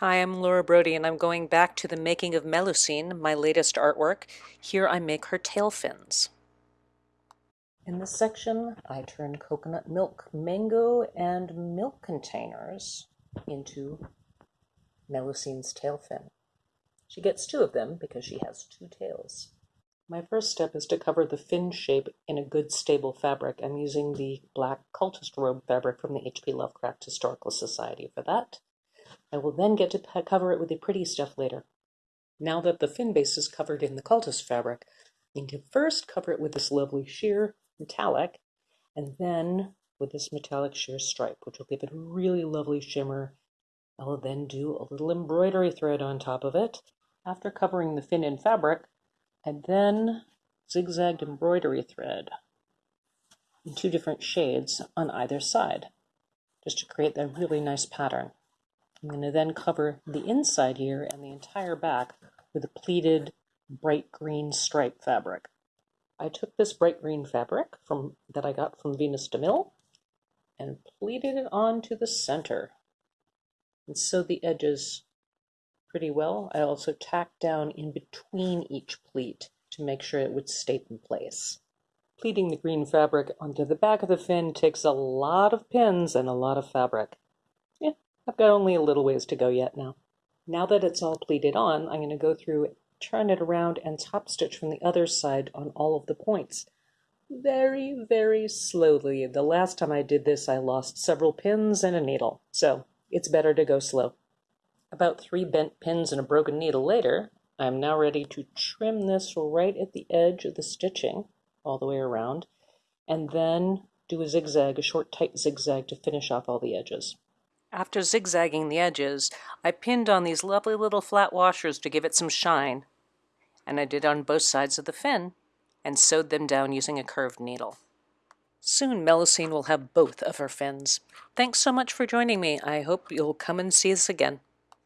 Hi, I'm Laura Brody and I'm going back to the making of Melusine, my latest artwork. Here I make her tail fins. In this section, I turn coconut milk, mango, and milk containers into Melusine's tail fin. She gets two of them because she has two tails. My first step is to cover the fin shape in a good stable fabric. I'm using the black cultist robe fabric from the H.P. Lovecraft Historical Society for that. I will then get to cover it with the pretty stuff later. Now that the fin base is covered in the cultist fabric, I need to first cover it with this lovely sheer metallic, and then with this metallic sheer stripe, which will give it a really lovely shimmer. I will then do a little embroidery thread on top of it. After covering the fin in fabric, I then zigzagged embroidery thread in two different shades on either side, just to create that really nice pattern. I'm going to then cover the inside here and the entire back with a pleated bright green stripe fabric. I took this bright green fabric from that I got from Venus de Mille and pleated it onto the center and sewed the edges pretty well. I also tacked down in between each pleat to make sure it would stay in place. Pleating the green fabric onto the back of the fin takes a lot of pins and a lot of fabric. I've got only a little ways to go yet now. Now that it's all pleated on, I'm going to go through turn it around and top stitch from the other side on all of the points. Very, very slowly. The last time I did this, I lost several pins and a needle, so it's better to go slow. About three bent pins and a broken needle later, I'm now ready to trim this right at the edge of the stitching all the way around, and then do a zigzag, a short tight zigzag to finish off all the edges. After zigzagging the edges, I pinned on these lovely little flat washers to give it some shine. And I did on both sides of the fin and sewed them down using a curved needle. Soon Melusine will have both of her fins. Thanks so much for joining me. I hope you'll come and see us again.